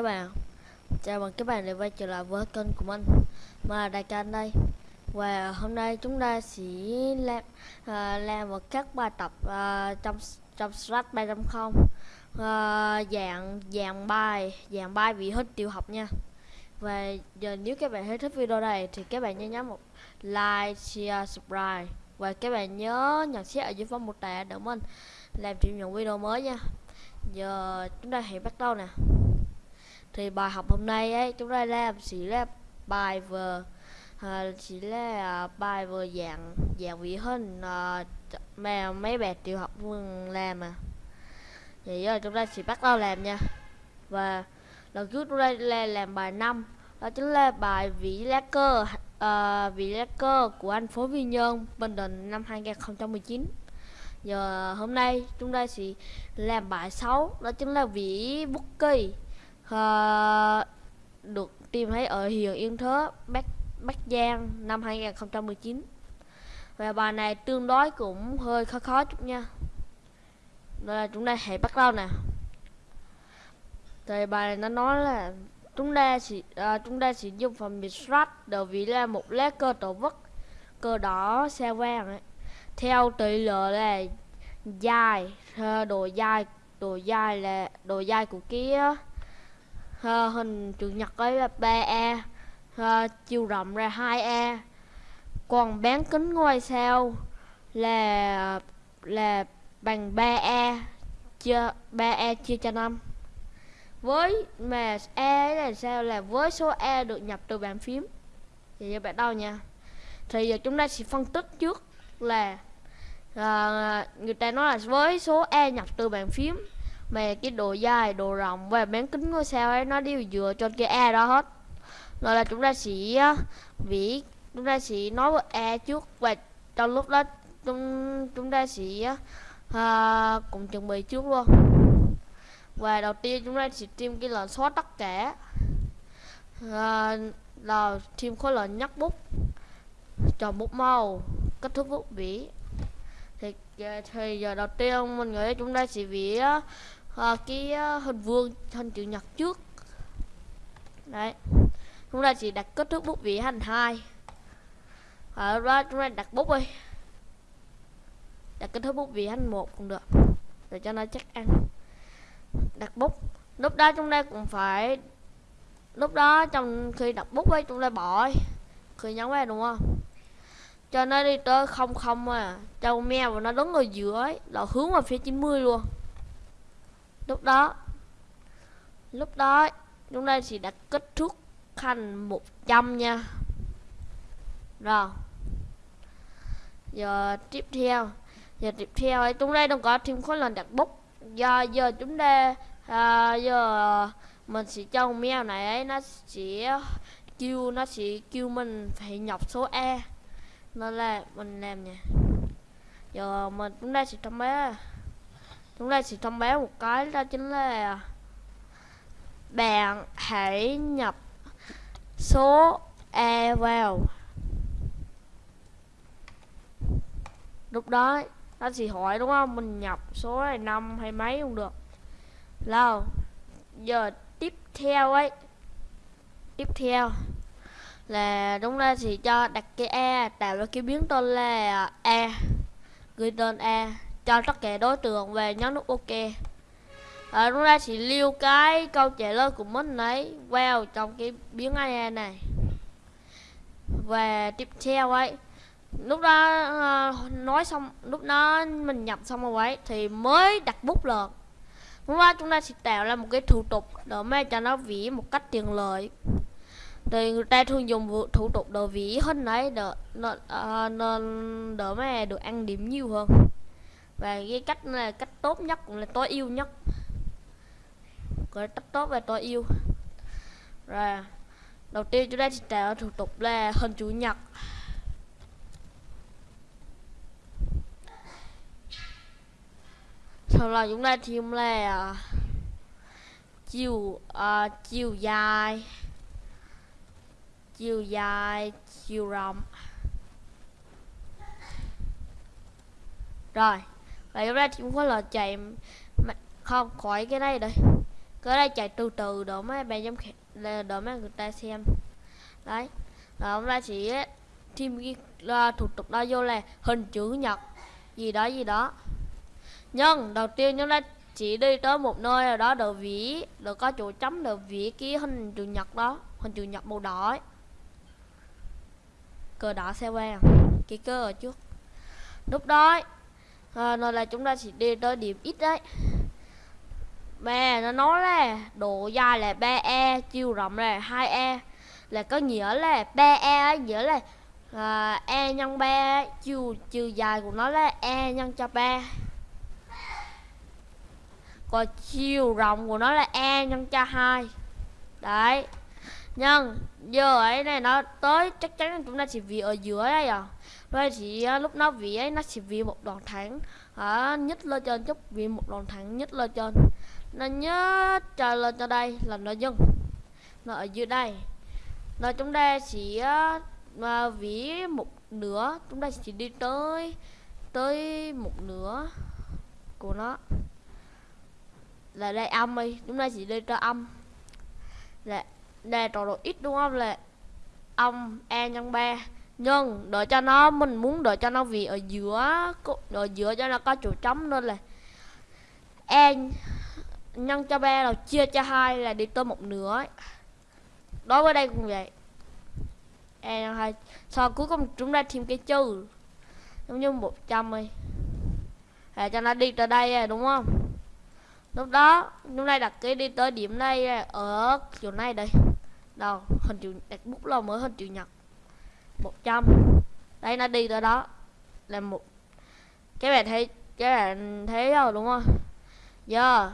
các bạn. Chào mừng các bạn đã quay trở lại với kênh của mình. Mà là Đại Can đây. Và hôm nay chúng ta sẽ làm uh, làm một các bài tập uh, trong trong Slash 3.0 không. À, dạng dạng bài dạng bài vị hết tiểu học nha. Và giờ nếu các bạn thấy thích video này thì các bạn nhớ nhấn một like, share, subscribe. Và các bạn nhớ nhận xét ở dưới phần mô tả để mình làm chuyện những video mới nha. Giờ chúng ta hãy bắt đầu nè thì bài học hôm nay ấy chúng ta làm chỉ là bài vừa à, chỉ là à, bài vừa dạng dạng vị hơn à, mà mấy bạn tiểu học vừa làm à. Vậy giờ chúng ta chỉ bắt đầu làm nha. Và lần trước chúng ta là làm bài 5 đó chính là bài vĩ lá cơ à, vĩ lá cơ của anh phố vi nhơn bình định năm 2019 giờ hôm nay chúng ta sẽ làm bài 6 đó chính là vĩ bút kỳ uh, được tìm thấy ở huyện Yên Thớ, Bắc Bắc Giang năm 2019. Và bài này tương đối cũng hơi khó khó chút nha. Đây là chúng ta hãy bắt đầu nè. Thì bài này nó nói là chúng ta chỉ à, chúng ta sử dùng phần biệt soát đầu vì là một lá cơ tổ vất cơ đỏ xe vàng ấy. theo tỷ lệ là dài à, độ dài độ dài là độ dài của cái uh, hình chữ nhật ấy là 3E uh, chiều rộng ra 2A e. còn bán kính ngôi sao là là bằng 3A e chia 3A e chia cho 5 với mà A là sao? Là với số A được nhập từ bàn phím. Thì giờ bạn đâu nha? Thì giờ chúng ta sẽ phân tích trước là à, người ta nói là với số A nhập từ bàn phím mà cái độ dài độ rộng và bán kính ngôi sao ấy nó đều dựa trên cái e đó hết. Rồi là chúng ta sẽ vĩ chúng ta sẽ nói với e trước và trong lúc đó chúng chúng ta sẽ uh, cùng chuẩn bị trước luôn. Và đầu tiên chúng ta sẽ tìm cái lệnh xóa tất cả. Uh, là thêm khối lệnh nhắc bút. Chọn bút màu kết thúc bút vĩ. Thì à, thì giờ đầu tiên mình nghĩ chúng ta sẽ vẽ à, cái ờ, hình vuông hình chữ nhật trước. Đấy. Chúng ta chỉ đặt kích thước bút vỉ thành hai. Ờ, ở đó chúng ta đặt bút đi. Đặt kích thước bút vỉ thành một cũng được. Để cho nó chắc ăn. Đặt bút. Lúc đó chúng ta cũng phải lúc đó trong khi đặt bút ấy chúng ta bỏ khi nhấn vào đúng không? Cho nó đi tới không không à. Cho mèo và nó đứng ở giữa ấy là hướng vào phía 90 luôn lúc đó lúc đó chúng ta chỉ đã kết thúc thành 100 nha. Rồi giờ tiếp theo giờ tiếp theo ấy chúng ta đang có thêm khối lần đặt bút. Do giờ chúng ta à, giờ mình sẽ cho mèo này ấy nó sẽ kêu nó sẽ kêu mình phải nhập số e nên là mình làm nha. Giờ mình chúng ta sẽ trong bé chúng ta sẽ thông báo một cái đó chính là bạn hãy nhập số e vào. Lúc đó nó sẽ hỏi đúng không? Mình nhập số này năm hay mấy cũng được. Lâu giờ tiếp theo ấy. Tiếp theo là đúng ra thì cho đặt cái e tạo ra cái biến tên là e gửi tên e cho tất cả đối tượng về nhấn nút ok. À, chúng ta chỉ lưu cái câu trả lời của mình ấy vào trong cái biến ai này. Và tiếp theo ấy lúc đó uh, nói xong lúc đó mình nhập xong rồi ấy thì mới đặt bút lượt lúc đó chúng ta sẽ tạo ra một cái thủ tục để mà cho nó vỉ một cách tiện lợi. Thì người ta thường dùng thủ tục đồ vỉ hơn đấy đỡ nên ờ, đỡ mà được ăn điểm nhiều hơn và cái cách là cách tốt nhất cũng là tối ưu nhất. Cái cách tốt và tối ưu rồi đầu tiên chúng ta sẽ tạo thủ tục là hình chủ nhật. Sau là chúng ta thêm là à, chiều uh, chiều dài. Chiều dài chiều rộng. Rồi và chúng ta chỉ có là chạy không khỏi cái này đây. Cái đây chạy từ từ đỡ mấy bạn giám khảo đỡ mấy người ta xem. Đấy, là hôm nay chỉ thêm cái thủ tục đó vô là hình chữ nhật, gì đó gì đó. Nhưng đầu tiên chúng ta chỉ đi tới một nơi nào đó đợi vỉ được có chỗ chấm đợi vỉ cái hình chữ nhật đó, hình chữ nhật màu đỏ ấy. cờ đỏ xe qua cái cơ ở trước. Lúc đó Ờ, à, nên là chúng ta chỉ đi tới điểm ít đấy. Mà nó nói là độ dài là 3e chiều rộng là 2e là có nghĩa là 3e ấy nghĩa là à, e nhân 3 chiều chiều dài của nó là e nhân cho 3 còn chiều rộng của nó là e nhân cho 2 đấy. Nhân giờ ấy này nó tới chắc chắn chúng ta chỉ vì ở giữa đây à rồi thì à, lúc nó vì ấy, nó chỉ vì một đoạn thẳng ở à, nhất lên trên chút vì một đoạn thẳng nhất lên trên nó nhớ trở lên cho đây là nó dừng nó ở dưới đây. Nó chúng ta chỉ à, mà vỉ một nửa, chúng ta chỉ đi tới tới một nửa của nó. Là đây âm đi, chúng ta chỉ đi cho âm. Là, đây trò độ ít, đúng không? Là âm e nhân ba nhưng đợi cho nó, mình muốn đợi cho nó vì ở giữa ở giữa cho nó có chỗ trống nên là e nhân cho ba rồi chia cho hai là đi tới một nửa ấy. đối với đây cũng vậy. E nhân hai, sau cuối cùng chúng ta thêm cái chữ, giống như 100 đi. Để cho nó đi tới đây à, đúng không? Lúc đó, chúng ta đặt cái đi tới điểm đây ở chỗ này đây. Đâu, hình chữ, đặt bút lâu mới hình chữ nhật. 100 đây nó đi tới đó. Là một các bạn thấy các bạn thấy rồi đúng không? Giờ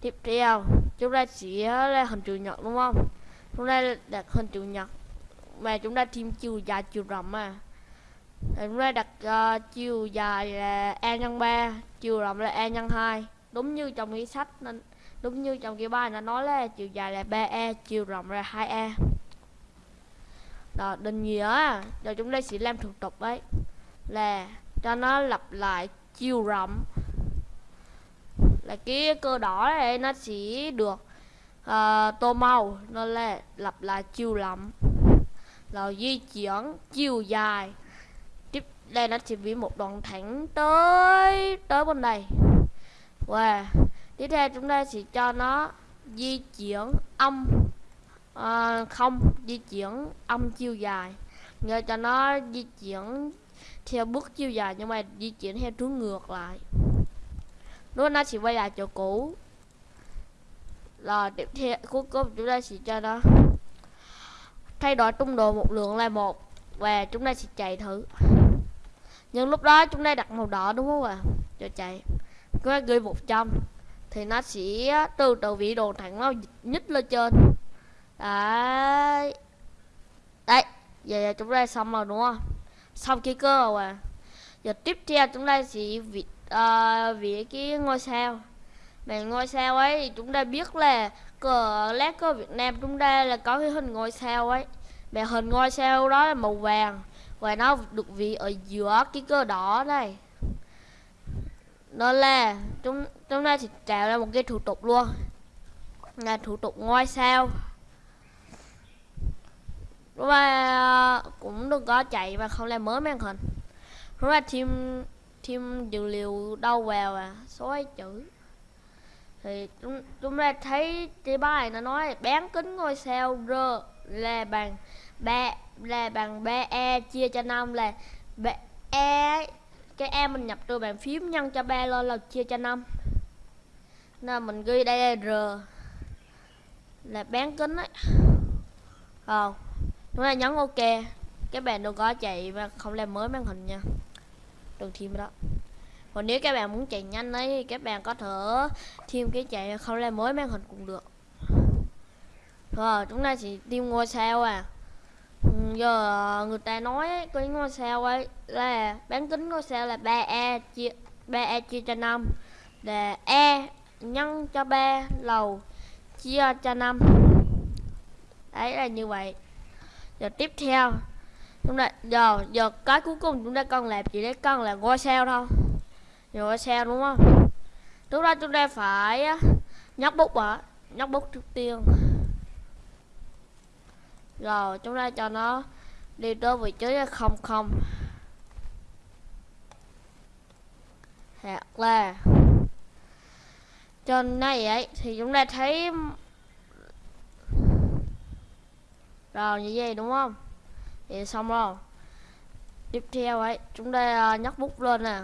tiếp theo. Chúng ta chỉ là hình chữ nhật đúng không? Chúng ta đặt hình chữ nhật mà chúng ta thêm chiều dài chiều rộng mà. Chúng ta đặt uh, chiều dài là e nhân 3 chiều rộng là e nhân 2 đúng như trong cái sách nên đúng như trong cái bài nó nói là chiều dài là 3e chiều rộng là 2e đó định nghĩa rồi chúng ta sẽ làm thủ tục ấy là cho nó lặp lại chiều rộng. Là cái cơ đỏ này nó chỉ được uh, tô màu nó là lặp lại chiều rộng. Rồi di chuyển chiều dài. Tiếp đây nó chỉ bị một đoạn thẳng tới tới bên đây. Và tiếp theo chúng ta sẽ cho nó di chuyển âm à, không di chuyển âm chiều dài. Nghe cho nó di chuyển theo bước chiều dài nhưng mà di chuyển theo hướng ngược lại. Lúc nó chỉ quay lại chỗ cũ. Rồi tiếp theo cuối cùng chúng ta sẽ cho nó thay đổi tung độ một lượng là một và chúng ta sẽ chạy thử. Nhưng lúc đó chúng ta đặt màu đỏ đúng không ạ? À? cho chạy. Cứ gửi 100 thì nó sẽ từ từ vị đồ thẳng nó nhích lên trên đấy. Đấy giờ, chúng ta xong rồi đúng không? Xong cái cơ rồi à. Giờ tiếp theo chúng ta sẽ vị ờ, uh, vị cái ngôi sao. Mà ngôi sao ấy thì chúng ta biết là cờ lá cờ Việt Nam chúng ta là có cái hình ngôi sao ấy. Mà hình ngôi sao đó là màu vàng và nó được vị ở giữa cái cơ đỏ này. Đó là chúng chúng ta sẽ tạo ra một cái thủ tục luôn. Là thủ tục ngôi sao và ờ, cũng đừng có chạy và không làm mới màn hình rồi là thêm thêm dữ liệu đâu vào à? Số ấy chữ. Thì chúng chúng ta thấy cái bài nó nói bán kính ngôi sao r là bằng ba, là bằng ba e chia cho năm là ba e cái e mình nhập từ bàn phím nhân cho ba lên là chia cho năm. Nên mình ghi đây là r. Là bán kính ấy. Không chúng ta nhấn ok. Các bạn đừng có chạy và không làm mới màn hình nha. Đừng thêm đó. Còn nếu các bạn muốn chạy nhanh ấy thì các bạn có thể thêm cái chạy không làm mới màn hình cũng được. Rồi, chúng ta chỉ tìm ngôi sao à. Ừ, giờ người ta nói cái ngôi sao ấy là bán kính ngôi sao là 3e chia 3e chia cho 5 là e nhân cho 3 lầu, chia cho 5 đấy là như vậy giờ tiếp theo. Chúng ta giờ giờ cái cuối cùng chúng ta cần làm chỉ để cần là ngôi sao thôi. Ngôi sao đúng không? Lúc đó chúng ta phải nhóc bút ạ nhóc bút trước tiên. Rồi, chúng ta cho nó đi tới vị trí không không. Hoặc là trên này ấy, thì chúng ta thấy rồi như vậy, đúng không? Thì xong rồi. Tiếp theo ấy, chúng ta à, nhấc bút lên nè.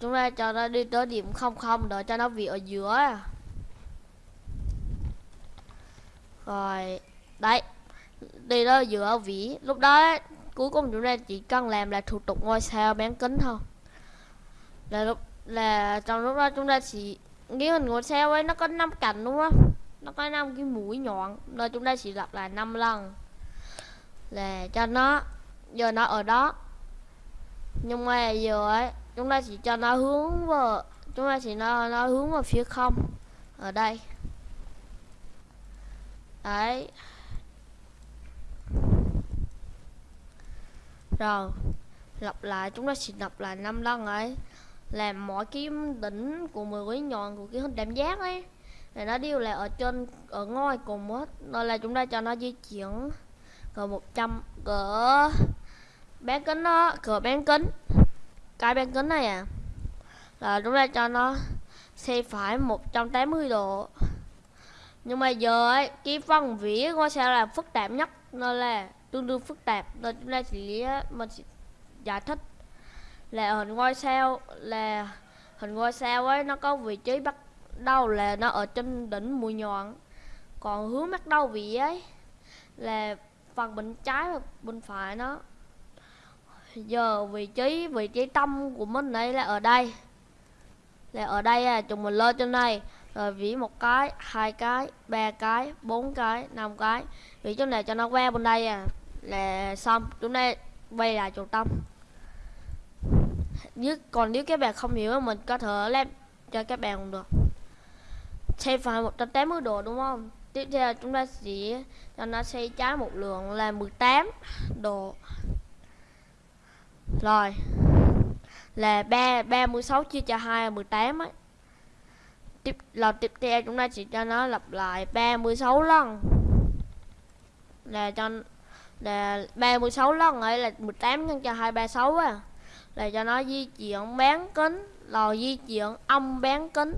Chúng ta cho nó đi tới điểm không không đợi cho nó vị ở giữa. Rồi, đấy. Đi đó giữa vĩ. Lúc đó cuối cùng chúng ta chỉ cần làm là thủ tục ngôi sao bán kính thôi. Là lúc, là trong lúc đó chúng ta chỉ, cái hình ngôi sao ấy nó có 5 cạnh, đúng không? Nó có 5 cái mũi nhọn. Nên chúng ta chỉ lặp lại 5 lần là cho nó, giờ nó ở đó. Nhưng mà giờ ấy, chúng ta chỉ cho nó hướng vào, chúng ta chỉ nó nó hướng vào phía không, ở đây. Đấy. Rồi, lặp lại, chúng ta chỉ lặp lại năm lần ấy. Làm mỗi cái đỉnh của mười quý nhọn của cái hình tam giác ấy để nó đều là ở trên, ở ngôi cùng hết. Nên là chúng ta cho nó di chuyển cỡ 100 cỡ bán kính đó cỡ bán kính. Cái bán kính này à là chúng ta cho nó xe phải 180 độ. Nhưng mà giờ ấy, cái phần vỉ của sẽ là phức tạp nhất nên là tương đương phức tạp. Nên chúng ta chỉ mình sẽ giải thích là hình ngôi sao, là hình ngôi sao ấy, nó có vị trí bắt đầu là nó ở trên đỉnh mũi nhọn. Còn hướng bắt đầu vị ấy, là phần bên trái và bên phải nó. Giờ vị trí vị trí tâm của mình đây là ở đây. Là ở đây à chúng mình lên trên này. Rồi vỉ một cái, hai cái, ba cái, bốn cái, năm cái. Vỉ chỗ này cho nó que bên đây à. Là xong, chúng ta quay lại trung tâm. Nếu, còn nếu các bạn không hiểu, mình có thể làm cho các bạn cũng được. Xem phải 180 độ, đúng không? Tiếp theo chúng ta sẽ cho nó xây trái một lượng là 18 độ. Rồi, là 3 36 chia cho 2 là 18 ấy tiếp là tiếp theo chúng ta sẽ cho nó lặp lại 36 lần. Là cho, là 36 lần ấy là 18 nhân cho 236 á. Là cho nó di chuyển bán kính là di chuyển âm bán kính.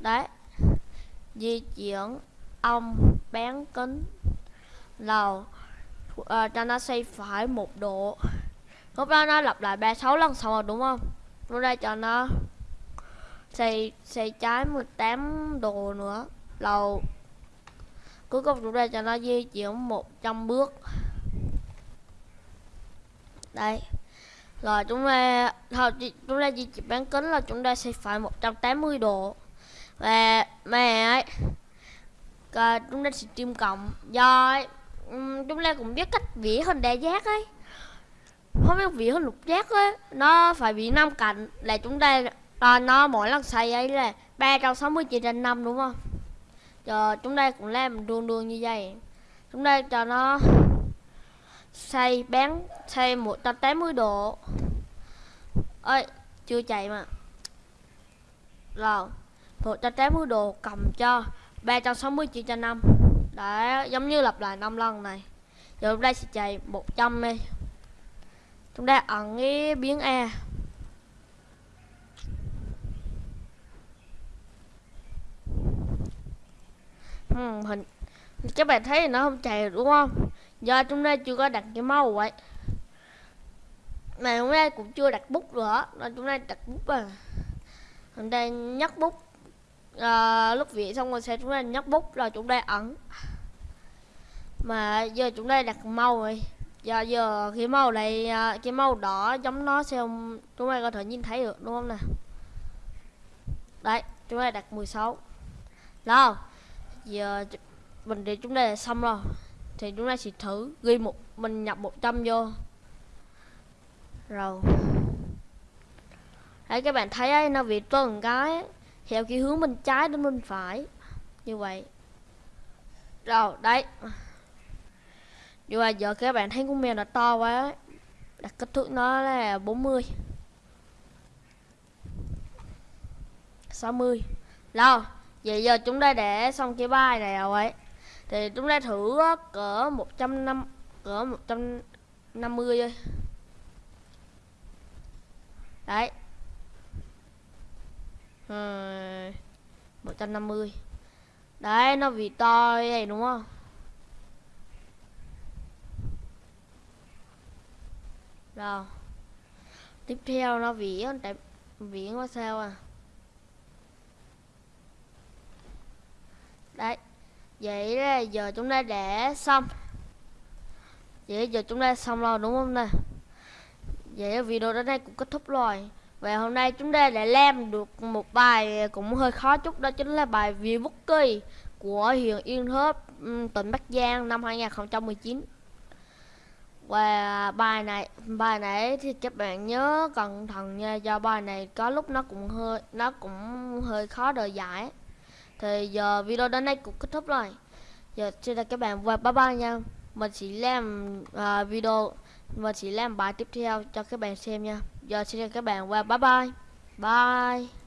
Đấy. Di chuyển ông bán kính. Lầu uh, cho nó xoay phải một độ. Lúc đó nó lặp lại 36 lần xong rồi đúng không? Lúc đây cho nó xoay xoay trái 18 độ nữa. Lầu cuối cùng chúng ta cho nó di chuyển 100 bước. Đây. Rồi chúng ta thôi chúng ta di chuyển bán kính là chúng ta sẽ phải 180 độ và mẹ, ấy Rồi chúng ta sẽ tìm cộng. Do chúng ta cũng biết cách vẽ hình đa giác ấy. Không biết vẽ hình lục giác ấy nó phải bị năm cạnh là chúng ta à, nó mỗi lần xây ấy là 360 chia trên 5 đúng không? Giờ chúng ta cũng làm đường đường như vậy. Chúng ta cho nó xây bán xây 180 độ. Ơi chưa chạy mà. Rồi. 180 độ cầm cho 360 chia cho 5 Đấy giống như lặp lại 5 lần này. Giờ chúng ta sẽ chạy 100 đi. Chúng ta ẩn cái biến E hmm, hình các bạn thấy nó không chạy đúng không? Do chúng ta chưa có đặt cái màu vậy mà chúng ta cũng chưa đặt bút nữa nên chúng ta đặt bút à chúng ta nhắc bút à, lúc vẽ xong rồi sẽ chúng ta nhấc bút rồi chúng ta ẩn mà giờ chúng ta đặt màu rồi. Giờ giờ cái màu này ờ, cái màu đỏ giống nó sẽ không chúng ta có thể nhìn thấy được đúng không nè đấy chúng ta đặt 16 đó giờ mình để chúng ta xong rồi. Thì chúng ta sẽ thử ghi một mình nhập 100 vô. Rồi. Đấy các bạn thấy ấy, nó bị tuần cái theo cái hướng bên trái đến bên phải. Như vậy. Rồi, đấy. Nhưng mà giờ các bạn thấy con mèo nó to quá. Đặt kích thước nó là 40 60 rồi, Vậy giờ chúng ta để xong cái bài này rồi ấy? Thì chúng ta thử cỡ 150 Cỡ 150 thôi. Đấy. Ờ, ừ, 150 Đấy nó vì to vậy đúng không? Rồi. Tiếp theo nó vỉ tại vỉ quá sao à? Đấy Vậy là giờ chúng ta để xong. Vậy giờ chúng ta xong rồi đúng không nè? Vậy video đến đây cũng kết thúc rồi. Và hôm nay chúng ta đã làm được một bài cũng hơi khó chút Đó chính là bài View Bookie của huyện Yên Thớp, tỉnh Bắc Giang năm 2019 và bài này bài này thì các bạn nhớ cẩn thận nha do bài này có lúc nó cũng hơi nó cũng hơi khó đời giải thì giờ video đến đây cũng kết thúc rồi. Giờ xin chào các bạn và bye bye nha. Mình sẽ làm uh, video mình sẽ làm bài tiếp theo cho các bạn xem nha giờ xin chào các bạn và bye bye. Bye.